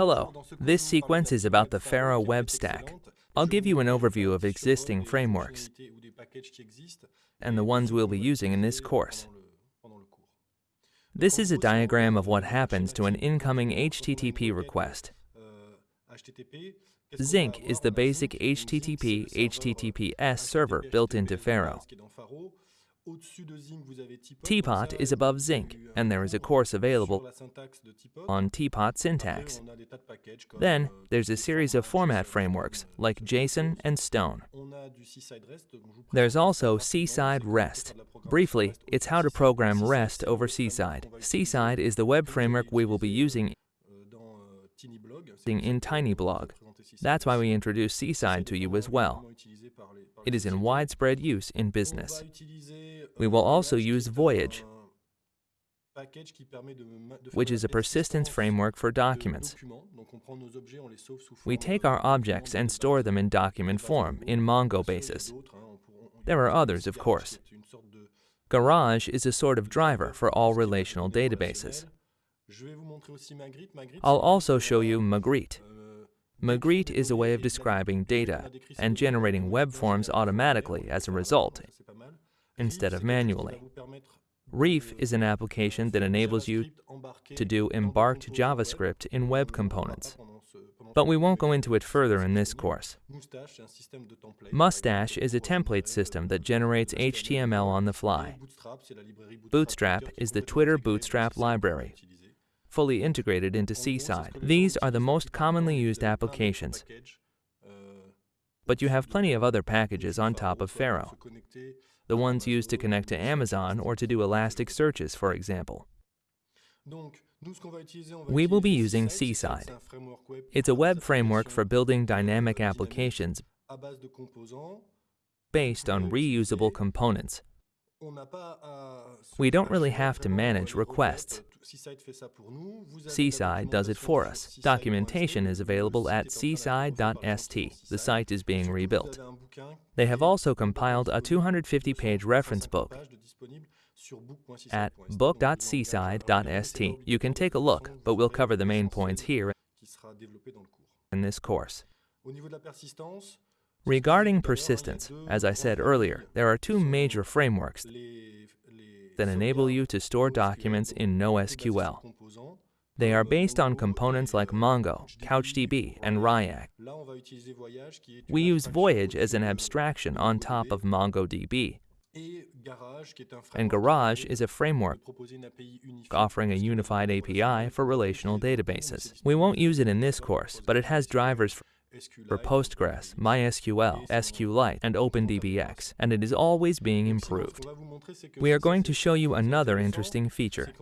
Hello, this sequence is about the Pharo web stack. I'll give you an overview of existing frameworks and the ones we'll be using in this course. This is a diagram of what happens to an incoming HTTP request. Zinc is the basic HTTP HTTPS server built into Pharo. Teapot is above Zinc, and there is a course available on Teapot syntax. Then, there's a series of format frameworks, like JSON and STON. There's also Seaside REST. Briefly, it's how to program REST over Seaside. Seaside is the web framework we will be using in TinyBlog. That's why we introduced Seaside to you as well. It is in widespread use in business. We will also use Voyage, which is a persistence framework for documents. We take our objects and store them in document form in Mongo basis. There are others, of course. Garage is a sort of driver for all relational databases. I'll also show you Magritte. Magritte is a way of describing data and generating web forms automatically as a result, instead of manually. Reef is an application that enables you to do embarked JavaScript in web components. But we won't go into it further in this course. Mustache is a template system that generates HTML on the fly. Bootstrap is the Twitter Bootstrap library, fully integrated into Seaside. These are the most commonly used applications, but you have plenty of other packages on top of Pharo, the ones used to connect to Amazon or to do elastic searches, for example. We will be using Seaside. It's a web framework for building dynamic applications based on reusable components. We don't really have to manage requests. Seaside does it for us. Documentation is available at seaside.st. The site is being rebuilt. They have also compiled a 250-page reference book at book.seaside.st. You can take a look, but we'll cover the main points here in this course. Regarding persistence, as I said earlier, there are two major frameworks that enable you to store documents in NoSQL. They are based on components like Mongo, CouchDB, and Riak. We use Voyage as an abstraction on top of MongoDB. And Garage is a framework offering a unified API for relational databases. We won't use it in this course, but it has drivers for Postgres, MySQL, SQLite, and OpenDBX, and it is always being improved. We are going to show you another interesting feature.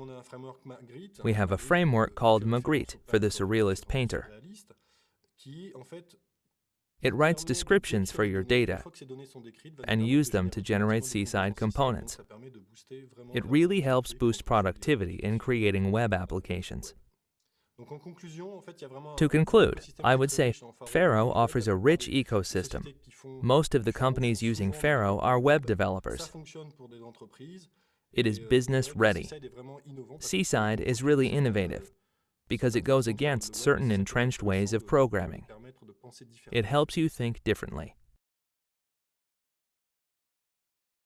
We have a framework called Magritte for the Surrealist Painter. It writes descriptions for your data and use them to generate Seaside components. It really helps boost productivity in creating web applications. To conclude, I would say Pharo offers a rich ecosystem. Most of the companies using Pharo are web developers. It is business ready. Seaside is really innovative because it goes against certain entrenched ways of programming. It helps you think differently.